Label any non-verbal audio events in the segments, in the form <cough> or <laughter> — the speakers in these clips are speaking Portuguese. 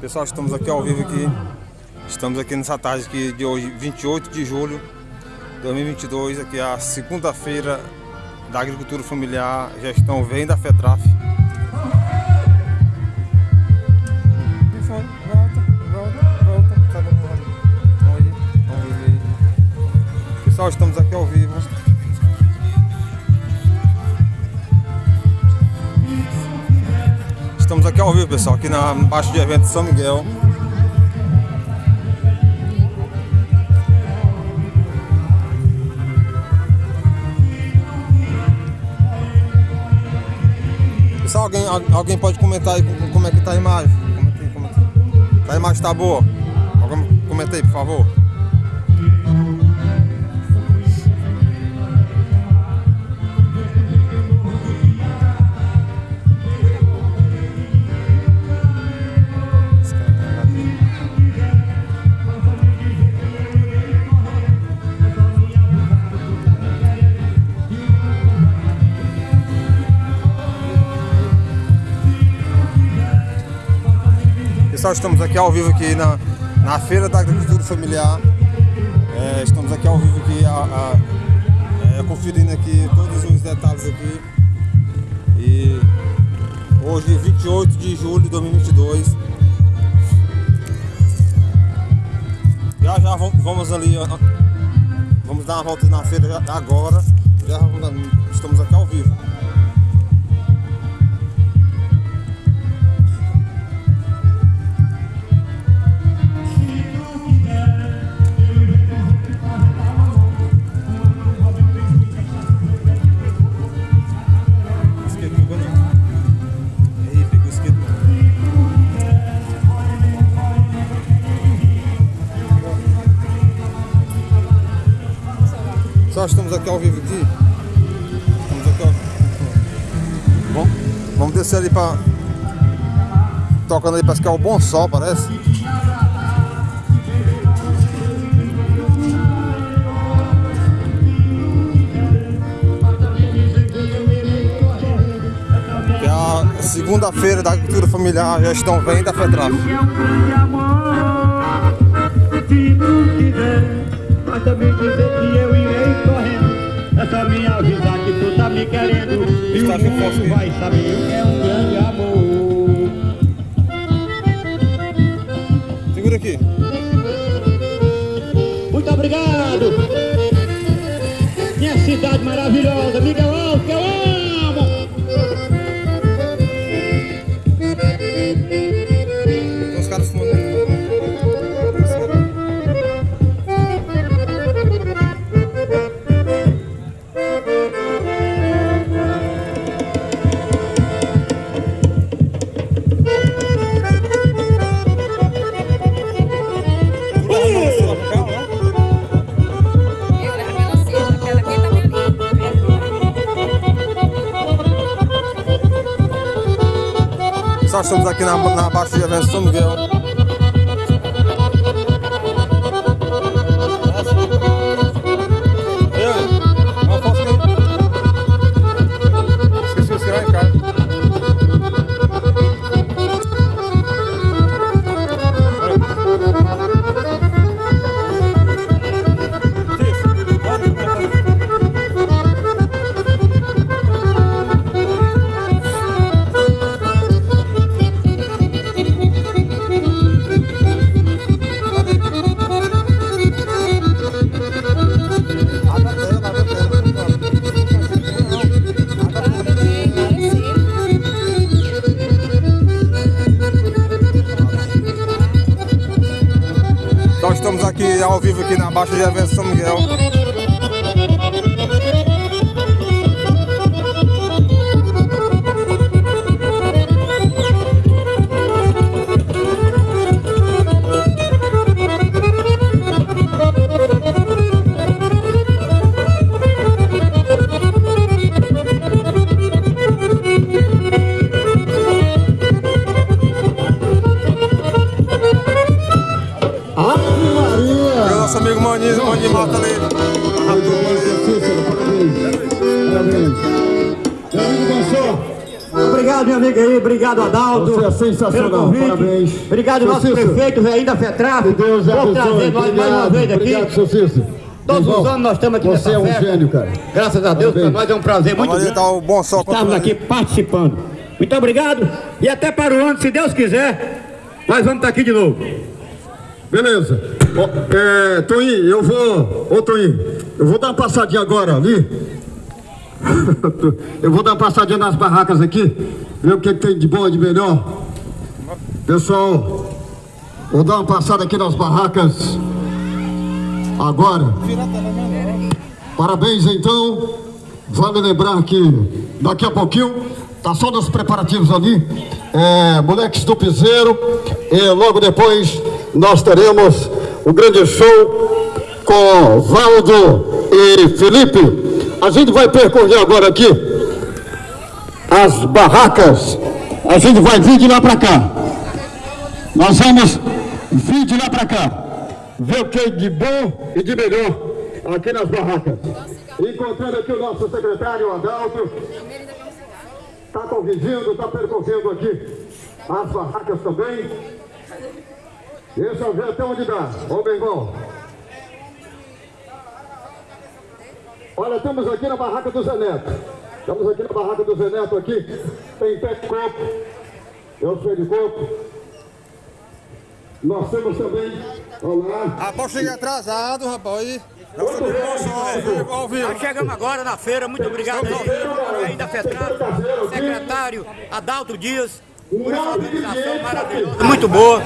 Pessoal, estamos aqui ao vivo aqui. Estamos aqui nessa tarde aqui de hoje, 28 de julho de 2022, aqui é a segunda-feira da agricultura familiar, gestão vem da FETRAF. Pessoal, estamos aqui ao vivo. Estamos aqui ao vivo, pessoal, aqui na baixa de evento São Miguel. Pessoal, alguém, alguém pode comentar aí como é que tá a imagem? Comenta aí, comenta aí. A imagem tá boa? Alguém comenta aí, por favor. Pessoal, estamos aqui ao vivo aqui na, na Feira da Agricultura Familiar. É, estamos aqui ao vivo aqui, a, a, é, conferindo aqui todos os detalhes aqui. E hoje, 28 de julho de 2022. Já já vamos ali, vamos dar uma volta na feira agora. Já estamos aqui ao vivo. Nós estamos aqui ao vivo aqui. Estamos aqui ao... Bom, vamos descer ali para tocando ali, parece que é o bom sol, parece. Que é a segunda-feira da agricultura familiar, já estão vem da FETRAF. Mas também dizer que eu só me avisar que tu tá me querendo. E o mundo vai saber o que é um grande amor. Segura aqui. Muito obrigado. Minha cidade maravilhosa, Miguel Alves, que eu aqui na, na de Avenção São Miguel. Ao vivo aqui na Baixa de Avenção obrigado, meu amigo aí. Obrigado, Adalto. Você é sensacional, pelo convite. parabéns. Obrigado, Seu nosso Cícero. prefeito, velho da FETRAF. Que Deus por abençoe. trazer nós mais uma vez aqui. Obrigado, seu Cícero. Todos os anos nós estamos aqui Você nessa é um festa. gênio, cara. Graças a Deus, para nós é um prazer muito grande. tá o bom sol Estamos controlando. aqui participando. Muito obrigado. E até para o ano, se Deus quiser, nós vamos estar aqui de novo. Beleza. Ó, é, Toninho, eu vou. Ô Toninho, eu vou dar uma passadinha agora ali. <laughs> Eu vou dar uma passadinha nas barracas aqui, ver o que, que tem de bom e de melhor. Pessoal, vou dar uma passada aqui nas barracas agora. Parabéns então. Vale lembrar que daqui a pouquinho tá só nos preparativos ali. É, moleques do Piseiro. E logo depois nós teremos o grande show com Valdo e Felipe. A gente vai percorrer agora aqui as barracas. A gente vai vir de lá para cá. Nós vamos vir de lá para cá. Ver o que é de bom e de melhor aqui nas barracas. Encontrando aqui o nosso secretário Adalto. Está convivindo, está percorrendo aqui as barracas também. Deixa eu ver até onde dá. Ô meu Olha, estamos aqui na barraca do Zé Neto. Estamos aqui na barraca do Zé Neto aqui. Tem pé de coco. Eu sou de coco. Nós temos também. Olá. Rapaz, cheguei atrasado, rapaz. Nós chegamos agora na feira, muito obrigado aí, ainda FETRAF, secretário Adalto Dias, maravilhosa, muito boa.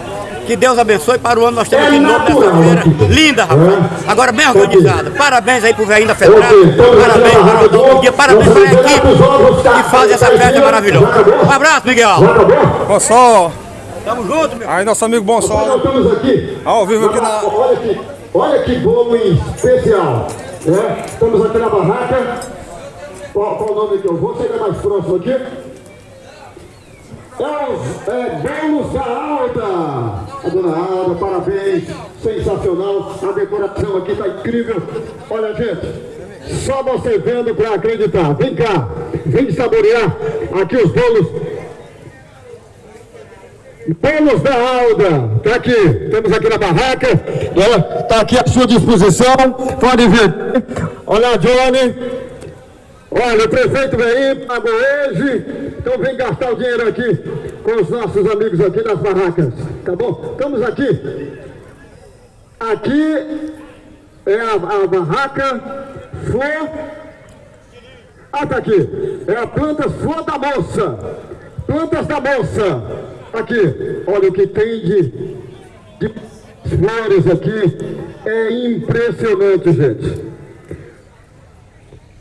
Que Deus abençoe para o ano nós temos de novo nessa feira. Linda, rapaz. Agora bem organizada. Parabéns aí pro velhinho da FETRAF, parabéns para o Adalto Dias, parabéns para a equipe que faz essa festa maravilhosa. Um abraço, Miguel. Bom sol. Tamo junto, meu. Aí, nosso amigo Bom Sol. estamos aqui. Ao vivo aqui na. Olha que, olha que bolo especial. né? Estamos aqui na barraca. Qual, qual o nome que eu vou? Chegar mais próximo aqui. Os- é Bolos da Alda. A dona Alda, parabéns. Sensacional. A decoração aqui está incrível. Olha, gente. Só você vendo para acreditar. Vem cá. Vem saborear aqui os bolos Bolos da Alda, tá aqui, temos aqui na barraca, né? tá aqui à sua disposição, pode vir. Olha, Johnny, olha, o prefeito vem aí, pagou hoje, então vem gastar o dinheiro aqui com os nossos amigos aqui nas barracas, tá bom? Estamos aqui, aqui é a, a barraca Flor, ah, tá aqui, é a Plantas Flor da Moça, Plantas da Moça. Aqui, olha o que tem de, de flores aqui. É impressionante, gente.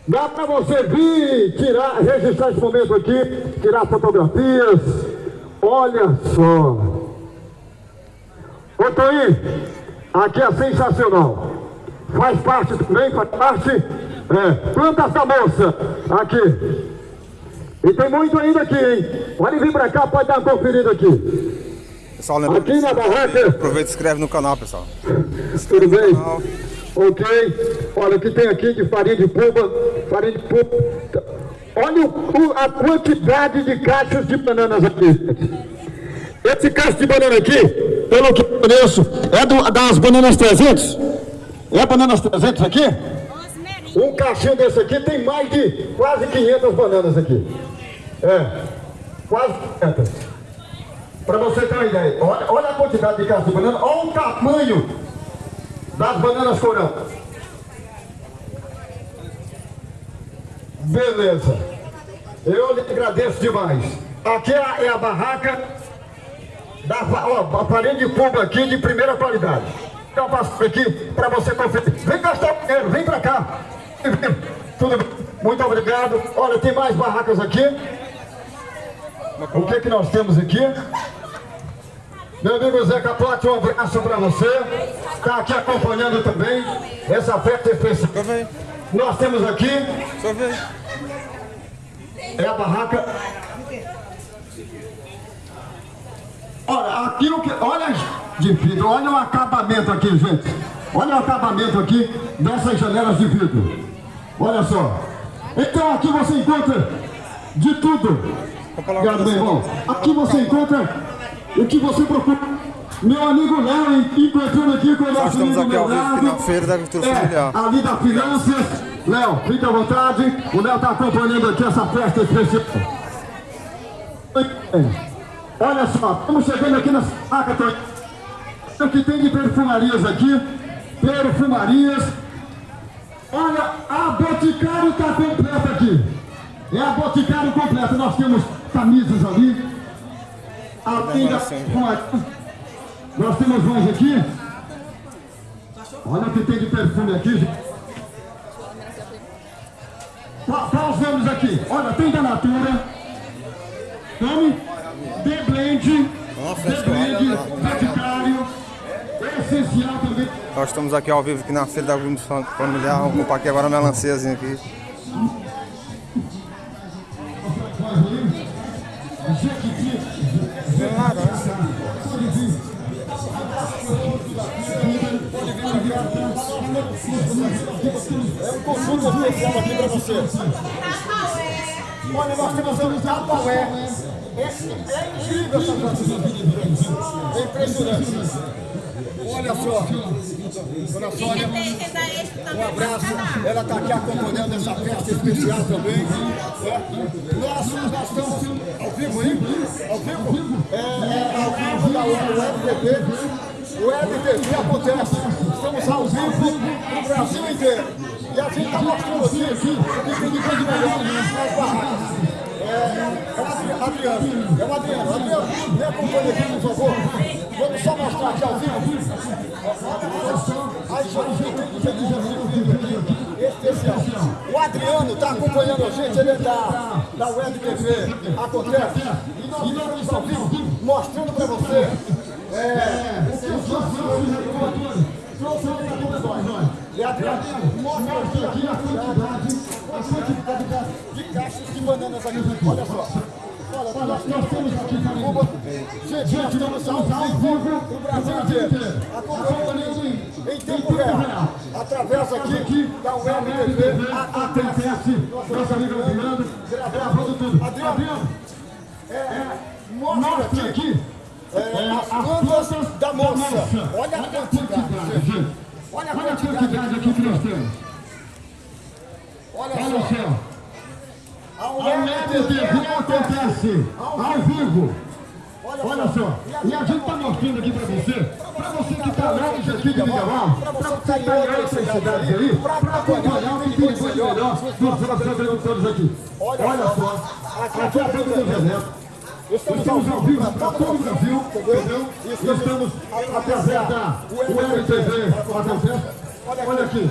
Dá para você vir, tirar, registrar esse momento aqui, tirar fotografias. Olha só. Ô Toí, aqui é sensacional. Faz parte também, faz parte. É, plantas da moça. Aqui. E tem muito ainda aqui, hein? Pode vir pra cá, pode dar uma conferida aqui. Pessoal, lembra. Aqui na barraca, Aproveita e se inscreve no canal, pessoal. tudo bem? Ok. Olha o que tem aqui de farinha de puba, farinha de puba. Olha o- a quantidade de caixas de bananas aqui. Esse cacho de banana aqui, pelo que eu conheço, é do- das bananas 300? É bananas 300 aqui? Um caixinho desse aqui tem mais de quase 500 bananas aqui. É, quase 500. Para você ter uma ideia, olha, olha a quantidade de caixas de banana, olha o tamanho das bananas corão. Beleza. Eu lhe agradeço demais. Aqui é a, é barraca da ó, a farinha de puba aqui de primeira qualidade. Então passo aqui para você conferir. Vem gastar dinheiro, vem para cá. Tudo bem? Muito obrigado. Olha, tem mais barracas aqui. O que que nós temos aqui? Meu amigo Zé Capote, um abraço para você. Está aqui acompanhando também essa festa especial. Nós temos aqui é a barraca. Olha, aqui o que. Olha de vidro, olha o acabamento aqui, gente. Olha o acabamento aqui dessas janelas de vidro. Olha só. Então aqui você encontra de tudo. Obrigado, meu irmão. Aqui você encontra o que você procura. Meu amigo Léo encontrando aqui com o nosso estamos aqui ao vivo aqui na Feira da Agricultura É, Familiar. ali da Finanças. Léo, fique à vontade. O Léo está acompanhando aqui essa festa especial. É. Olha só, estamos chegando aqui na saca, o que tem de perfumarias aqui, perfumarias. Olha, a Boticário está completa aqui. É a Boticário completa. Nós temos camisas ali. Além da perfumaria. Nós temos mais aqui. Olha o que tem de perfume aqui. gente. Qual qual os nomes aqui? Olha, tem da Natura. Nome? The Blend. Nossa, The Blend. Boticário. Essencial também. Nós estamos aqui ao vivo aqui na Feira da Agricultura Familiar. Vamos comprar aqui agora uma melanciazinha aqui. Um consulta especial aqui para você. Olha, nós temos um Tupperware. É, é incrível essa coisa. É impressionante. Olha só. Dona Sônia, um abraço. Ela está aqui acompanhando essa festa especial também. É. Nós, nós estamos ao vivo aí? Ao vivo? É, é ao vivo da Web TV. Web TV acontece. Estamos ao vivo no Brasil inteiro. E a gente está mostrando aqui, aqui, o que tem de melhor nas barracas. É, é Adriano, é o Adriano. Adriano, me acompanha aqui, por favor. Vamos só mostrar aqui ao vivo. Aí só especial. O Adriano está acompanhando a gente, ele é da, da Web TV. Acontece. E nós estamos ao vivo mostrando para você é, o que os nossos trouxeram para todos nós. E Adriano, mostra aqui, aqui a quantidade, a quantidade de caixas de bananas aqui. Olha só. Olha, nós, nós temos aqui em Cuba, gente, nós estamos ao vivo no Brasil inteiro, acompanhando em, em tempo real, através aqui da Web TV, acontece, nosso amigo Adriano, gravando tudo. Adriano, é, mostra aqui. é, as plantas da moça. Olha a quantidade, gente. Olha a quantidade aqui que nós temos. Olha só. A Web TV acontece ao vivo. Olha só, e a gente está mostrando aqui para você, para você que está lá em Jardim de Miguel, para você que está em outras cidades aí, para acompanhar o que tem de coisa melhor dos nossos agricultores aqui. Olha só, aqui é a Feira do Deserto. Estamos ao vivo para todo o Brasil, entendeu? E estamos através da Web TV. Olha aqui.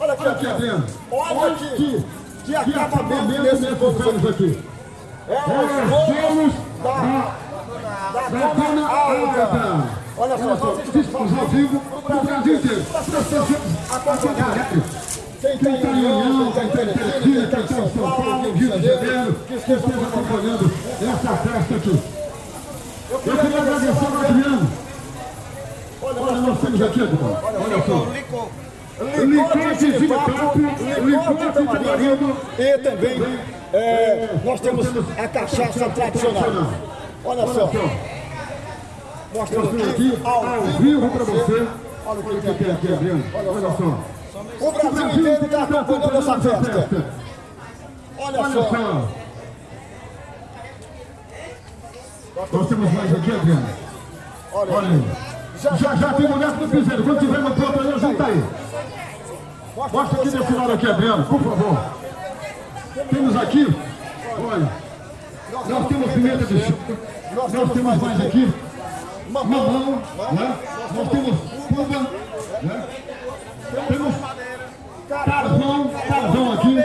Olha aqui, aqui Adriano. Olha aqui. Que acabamento desses bolos aqui. É os bolos da, da Dona Alta. Olha só, estamos ao vivo no Brasil inteiro. Para as pessoas acompanharem. Quem está em União, quem está em Teresina, quem está em São Paulo, Rio de Janeiro, que esteja acompanhando essa festa aqui. Eu queria agradecer ao Adriano. Olha, nós temos aqui, Adriano. Olha só. Licante de papo, licante de marido e também é, nós temos a cachaça tradicional. Olha só. Mostrando aqui ao vivo para você. Olha o que tem aqui, Adriano. Olha só. O Brasil inteiro está acompanhando essa festa. Olha só. Nós temos mais aqui, Adriano. Olha aí. Já, já tem mulher do piseiro. Quando tiver uma pronta aí, junta aí. Mostra aqui desse lado aqui, Adriano, por favor. Temos aqui, olha, nós temos pimenta de chuva, nós temos mais aqui, mamão, né? nós temos cuba, né? temos carvão, carvão aqui,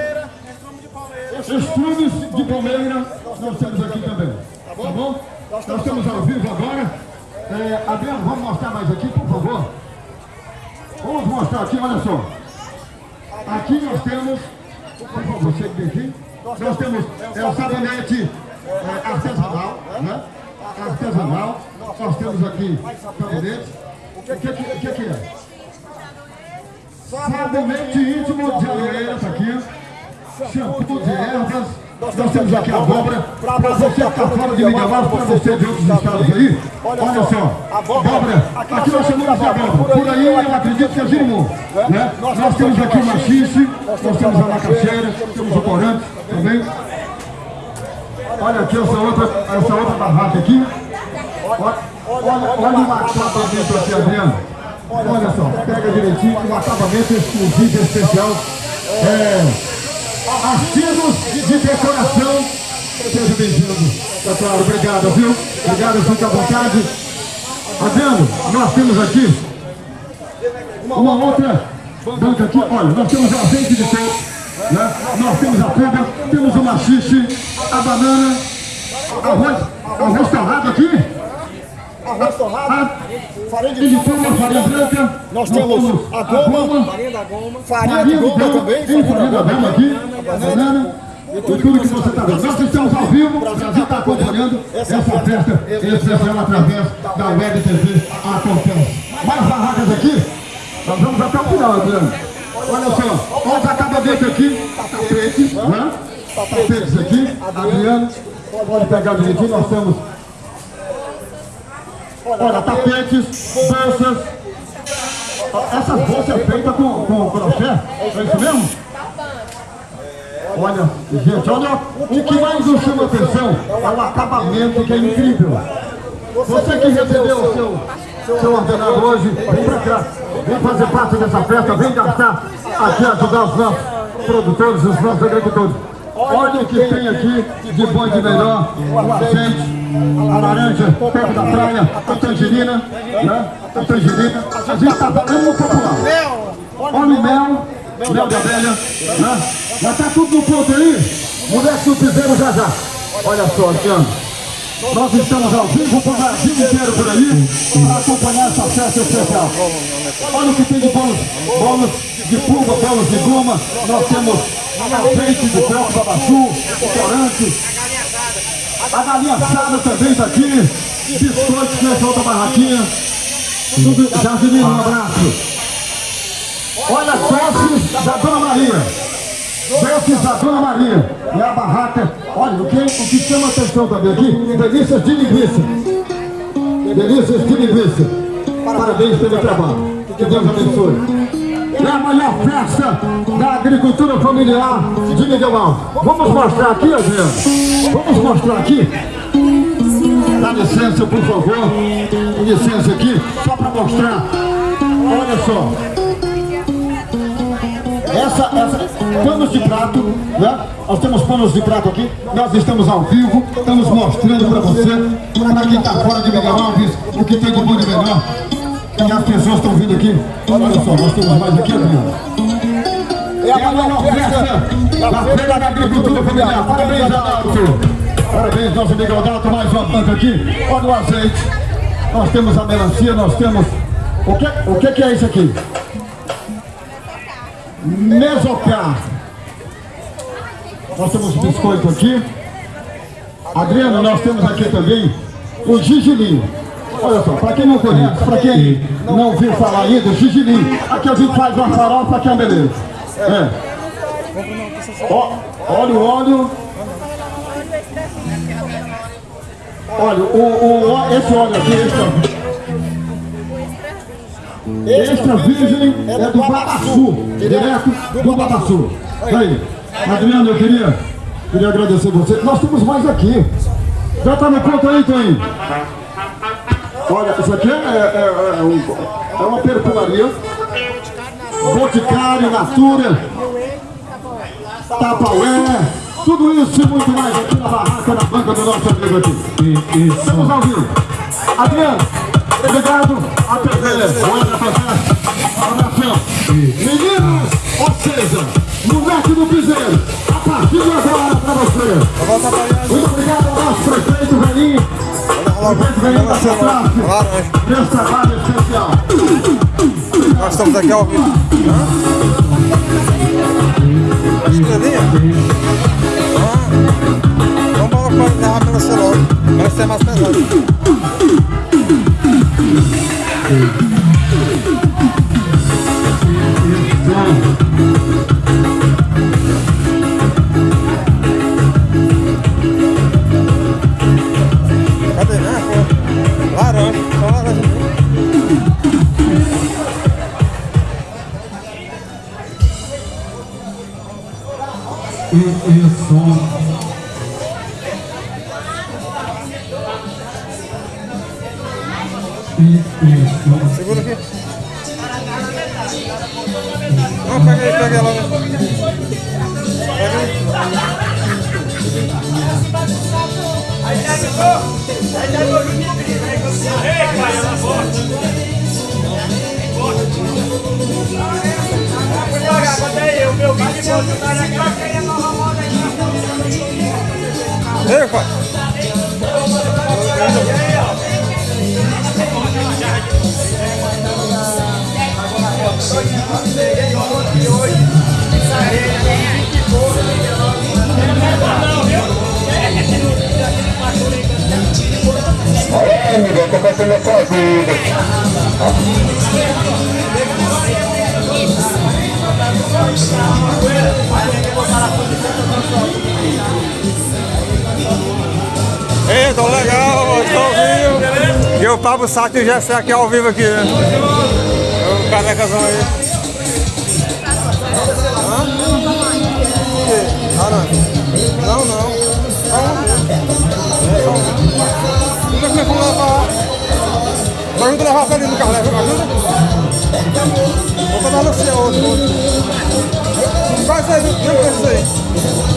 estrumes de palmeira, nós temos aqui também, tá bom? Nós estamos ao vivo agora. É, Adriano, vamos mostrar mais aqui, por favor. Vamos mostrar aqui, olha só. Aqui nós temos, por favor, você que vem aqui, nós temos é, o sabonete é, artesanal, né? Artesanal. Nós temos aqui sabonete. O que, que, que, que é? Sabonete íntimo de areias aqui. Shampoo de ervas. Nós temos aqui a abóbora. Para você que está fora de Alves, para você de outros estados aí, olha só, abóbora, aqui nós chamamos de abóbora. Por aí eu acredito que é girimum. Né? Nós temos aqui o machixe, nós temos a macaxeira, temos o corante também. Olha aqui essa outra, essa outra barraca aqui. Olha, olha, olha o acabamento aqui, Adriano. Olha só, pega direitinho, um acabamento exclusivo, especial. É, artigos de decoração. Seja bem-vindo, doutor. Obrigado, viu? Obrigado, fica à vontade. Adriano, nós temos aqui uma outra banca aqui. Olha, nós temos azeite de coco, né? nós temos a pulga, temos o machixe, a banana, arroz, arroz torrado aqui. Arroz torrado, farinha de uma farinha branca. Nós temos a goma, farinha da goma, farinha de goma também, farinha da goma goma aqui, a banana. E tudo que você está vendo. Nós estamos ao vivo, o Brasil está acompanhando essa festa. especial através da Web TV Acontece. Mais barracas aqui, nós vamos até o final, Adriano. Olha só, olha os acabamentos aqui, tapetes, né? Tapetes aqui, Adriano, pode pegar direitinho, nós temos Olha, tapetes, bolsas. Essas bolsas é feitas com, com crochê, é isso mesmo? Olha, gente, olha, o que mais nos chama atenção é o acabamento que é incrível. Você que recebeu o seu, seu ordenado hoje, vem pra cá, vem fazer parte dessa festa, vem gastar aqui, ajudar os nossos produtores, os nossos agricultores. Olha o que tem aqui de bom e de melhor, azeite, a laranja, perto da praia, a tangerina, né? A tangerina, a gente está falando no popular. O mel, mel da velha, né? Já está tudo no ponto aí? Do piseiro já já. Olha só, Luciano. Nós estamos ao vivo para o Brasil inteiro por aí para acompanhar essa festa especial. Olha o que tem de bolos, bolos de pulga, bolos de goma. Nós temos azeite de coco, babaçu, corante. A galinha assada também está aqui. Biscoitos nessa outra barraquinha. Tudo, Jardim, um abraço. Olha doces da Dona Maria. Doces da Dona Maria. E a barraca. Olha, o que, o que chama atenção também aqui, delícias de linguiça. Delícias de linguiça. Parabéns pelo trabalho. Que Deus abençoe. É a maior festa da agricultura familiar de Miguel. Vamos mostrar aqui, Adriano. Vamos mostrar aqui. Dá licença, por favor. Licença aqui, só para mostrar. Olha só. Essa, essa, panos de prato, né? Nós temos panos de prato aqui, nós estamos ao vivo, estamos mostrando para você, para quem está fora de Miguel Alves, o que tem de bom e melhor. E as pessoas estão vindo aqui. Olha só, nós temos mais aqui, Adriano. É a maior festa da Feira da Agricultura Familiar. Parabéns, Adalto. Parabéns, nosso amigo Adalto. Mais uma banca aqui. Olha o azeite. Nós temos a melancia, nós temos... O que, o que, que é isso aqui? Mesocar. Nós temos biscoito aqui. Adriano, nós temos aqui também o gigilinho. Olha só, para quem não conhece, para quem não ouviu falar ainda, o gigilinho. Aqui a gente faz uma farofa que é uma beleza. É. Ó, olha o óleo. Olha, o, o, esse óleo aqui, esse, Extra virgem é do Babaçu, direto do Babaçu. Aí, Adriano, eu queria, queria agradecer você. Nós temos mais aqui. Já tá no ponto aí, Toninho? Olha, isso aqui é, é, é, um- é uma perfumaria. Boticário, Natura, Tapaué, tudo isso e muito mais aqui na barraca, na banca do nosso amigo aqui. Estamos ao vivo. Adriano, obrigado. Até Outra fantástico. Abração. Meninos, ou seja, moleque do piseiro, a partir de agora para você. Muito obrigado ao nosso prefeito Velinho. Prefeito Velinho da trabalho especial. Nós estamos aqui ao vivo. Ali. Ah. Vamos para a encerrar pela celular. Vai ser mais pesado. e, e Tô legal, tô ao vivo. E o Pablo Sato e o Gessé aqui ao vivo aqui. né? O carecazão aí. Hã? Não. Não. Como é que nós vamos levar? Levar a Felipe no carro, ajuda? Vou botar no seu outro. outro. Vai sair, vem com isso aí.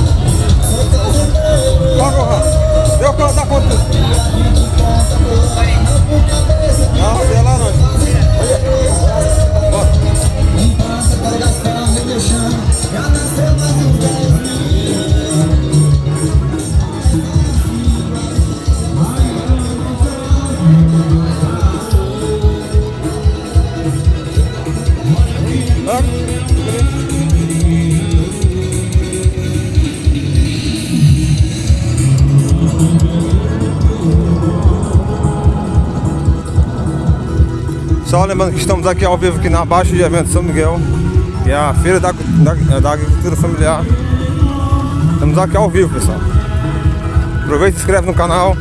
Ron. Deu da conta. Não, sei lá não. Bora. Estamos aqui ao vivo aqui na Baixa de Evento São Miguel, que é a feira da, da, da agricultura familiar. Estamos aqui ao vivo, pessoal. Aproveita e se inscreve no canal.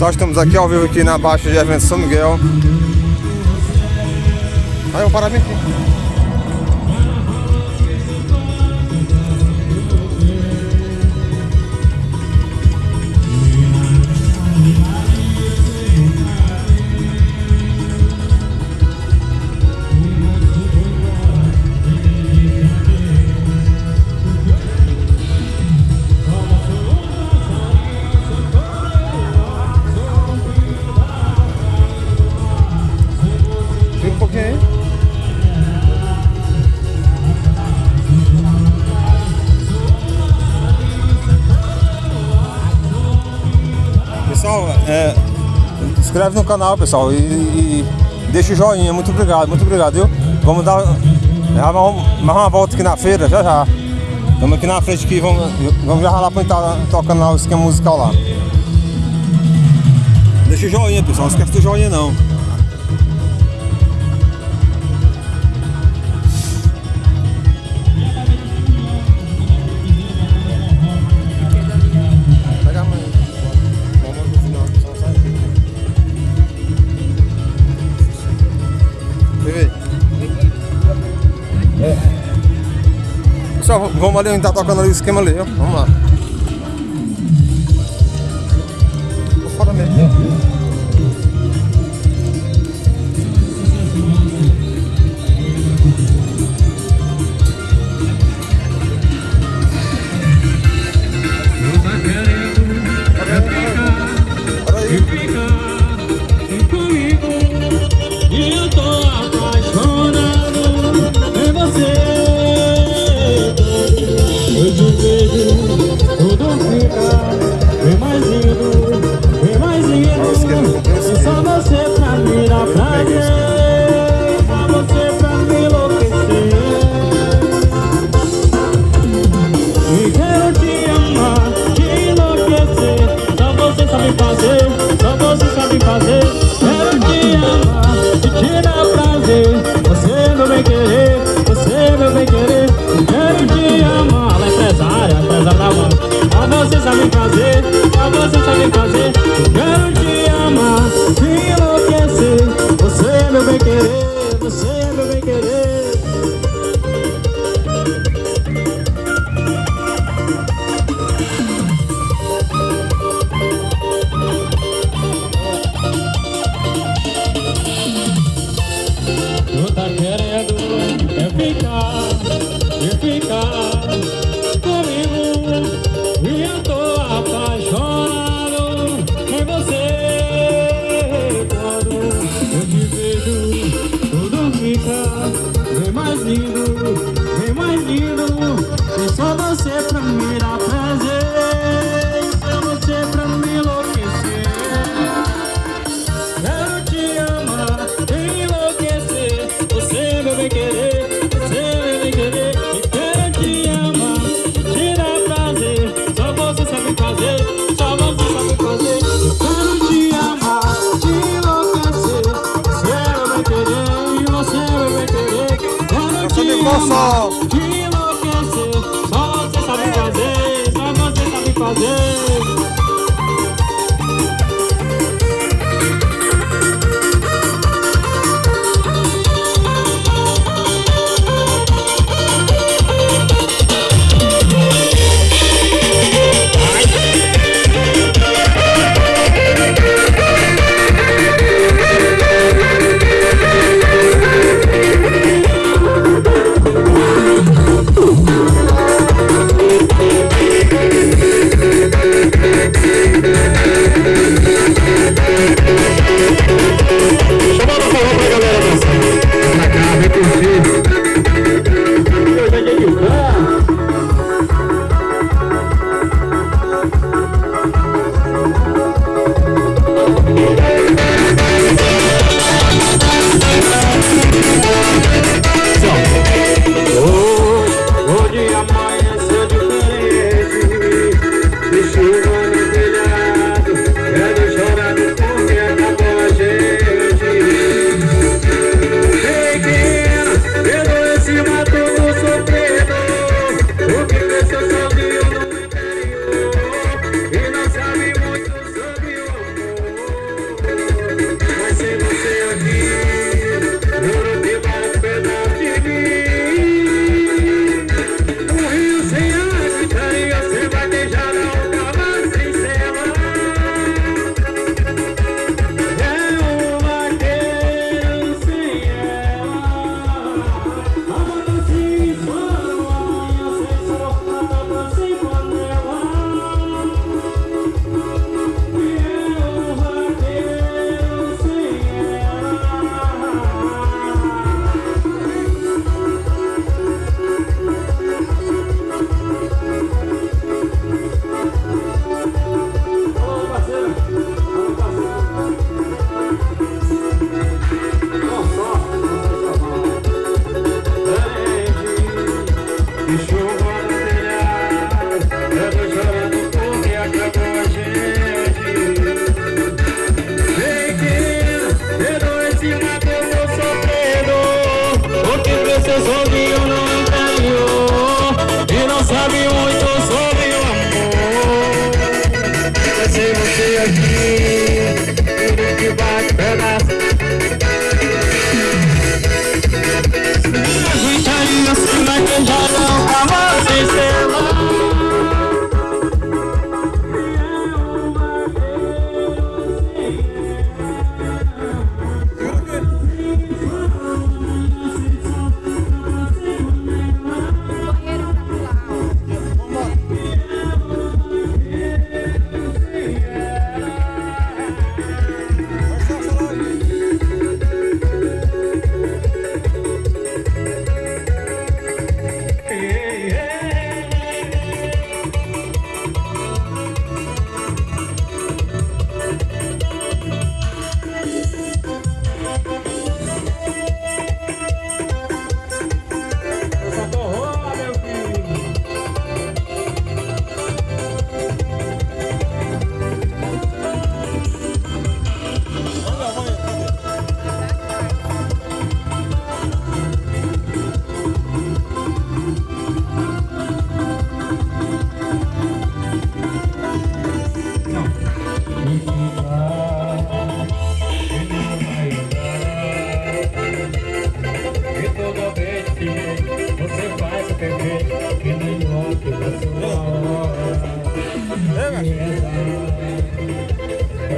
Pessoal, estamos aqui ao vivo aqui na Baixa de Evento São Miguel. Aí eu parar aqui. inscreve no canal, pessoal, e, e deixa o joinha. Muito obrigado, muito obrigado, viu? Vamos dar mais uma volta aqui na feira, já já. Estamos aqui na frente aqui, vamos, vamos já lá para entrar tocando lá o esquema musical lá. Deixa o joinha, pessoal, não esquece do joinha não. Vamos ali, a gente tá tocando ali o esquema ali, ó. Vamos lá. Tô fora mesmo.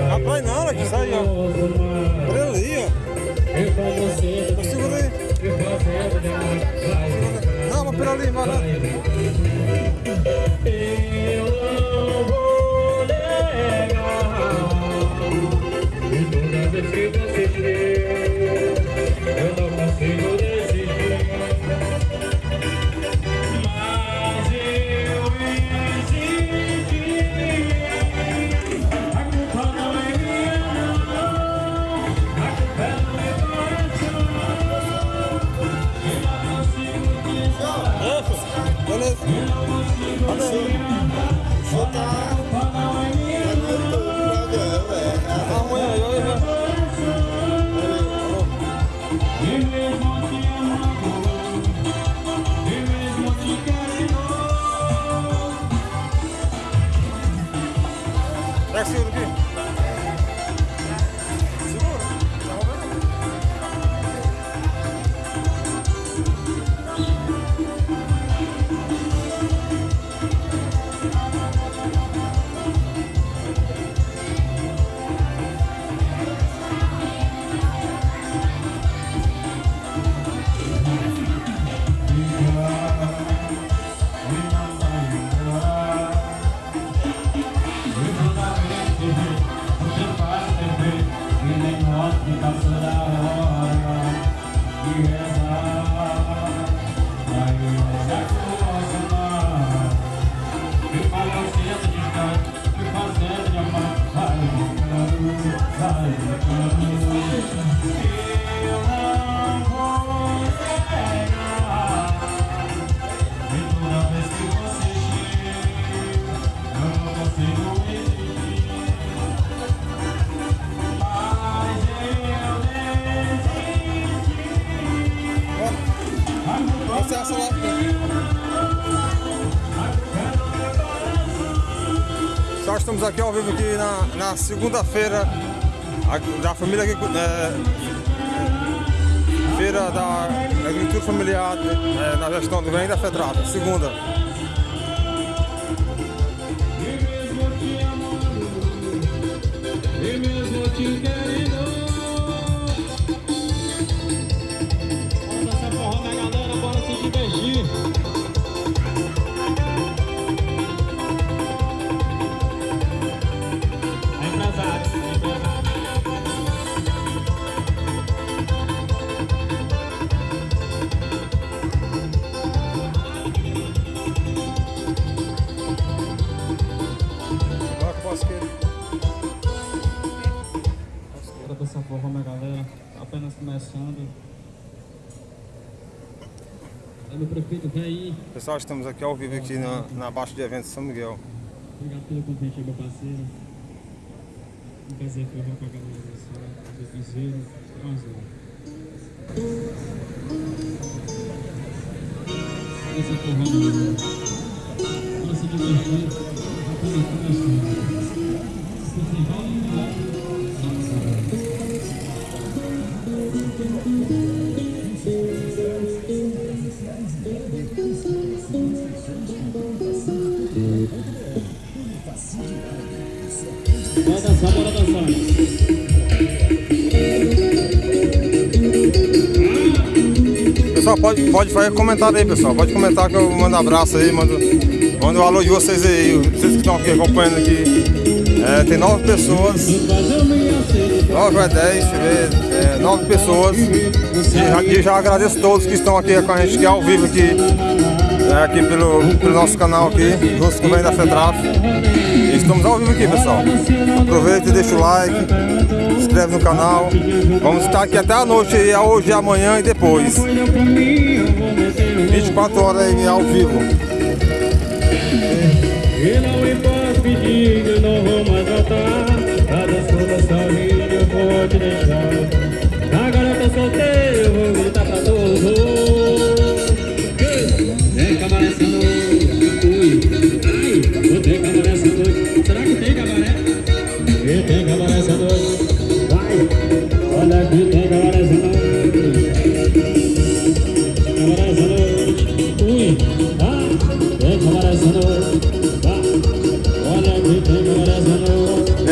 Rapaz, não, aqui que saiu. Olha ali, ó. Tá Segura aí. Não, mas pera ali, vai lá. Você Essa lá. Nós estamos aqui ao vivo aqui na, na segunda-feira da família aqui, é, feira da agricultura familiar é, na gestão do bem da FETRAP, segunda. E mesmo te querendo Bora Pessoal, estamos aqui ao vivo aqui na, na Baixa de Eventos São Miguel. Obrigado pelo convite meu parceiro. Um prazer forró com a galera desse do Piseiro. Vamos lá. Esse forró, meu irmão. Bora se Pessoal, pode, pode fazer comentário aí, pessoal. Pode comentar que eu mando abraço aí, mando, mando um alô de vocês aí, vocês que estão aqui acompanhando aqui. É, tem nove pessoas, nove dez, deixa eu ver, é, nove pessoas. E e já agradeço todos que estão aqui com a gente, que é ao vivo aqui, é, aqui pelo, pelo nosso canal aqui, juntos com o da FETRAF. Estamos ao vivo aqui, pessoal. Aproveita e deixa o like, se inscreve no canal. Vamos estar aqui até a noite, aí, hoje, amanhã e depois. 24 horas aí ao vivo. E não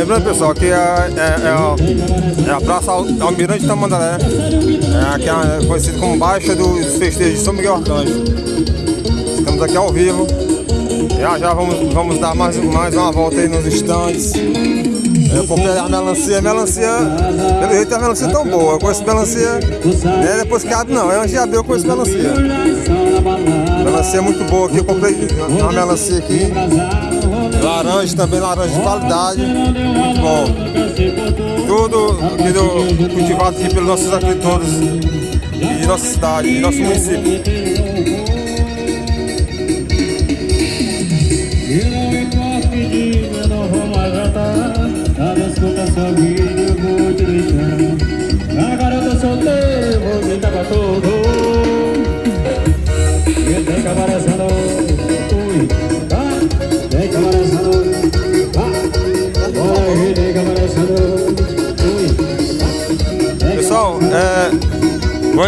Lembrando pessoal que é, é, é a, é a Praça Al- Almirante Tamandaré, é, que é conhecida como Baixa dos Festejos de São Miguel Arcanjo. Estamos aqui ao vivo. Já já vamos, vamos dar mais, mais uma volta aí nos estandes. Eu comprei a melancia, melancia, pelo jeito a melancia é tão boa. Eu conheço melancia, não é depois que abre não, é antes de abrir eu conheço melancia. Melancia é muito boa aqui, eu comprei uma melancia aqui. Laranja também, laranja de qualidade, muito bom. Tudo aqui do, cultivado aqui pelos nossos agricultores de nossa cidade, de nosso município. E não importa que eu Cada escuta sua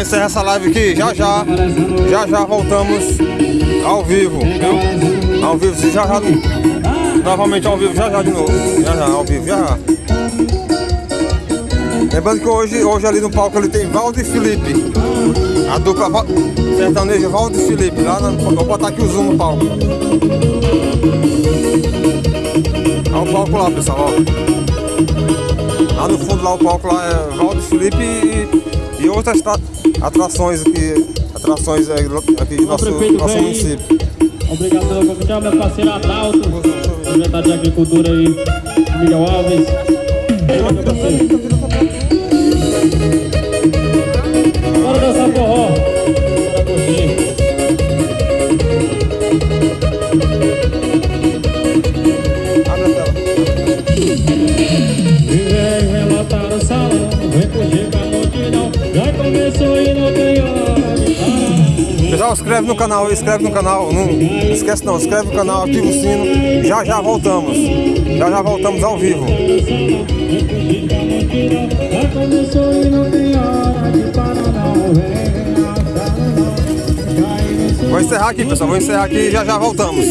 encerrar essa live aqui já já. Já já voltamos ao vivo? Ao vivo, já já. Novamente ao vivo, já já de novo. Já já, ao vivo, já já. Lembrando que hoje, hoje ali no palco ele tem Valdo e Felipe. A dupla sertaneja Valdo e Felipe. Lá vou botar aqui o zoom no palco. Olha o palco lá, pessoal. Ó. Lá no fundo, lá o palco lá é Valdo Felipe e, e outras tra- atrações aqui, atrações aqui de nosso, nosso município. Obrigado pela companhia, meu parceiro Adalto, secretário de Agricultura aí, Miguel Alves. canal, inscreve no canal, inscreve no canal. Não, não esquece não, inscreve no canal, ativa o sino. Já já voltamos. Já já voltamos ao vivo. Vou encerrar aqui, pessoal. Vou encerrar aqui e já já voltamos.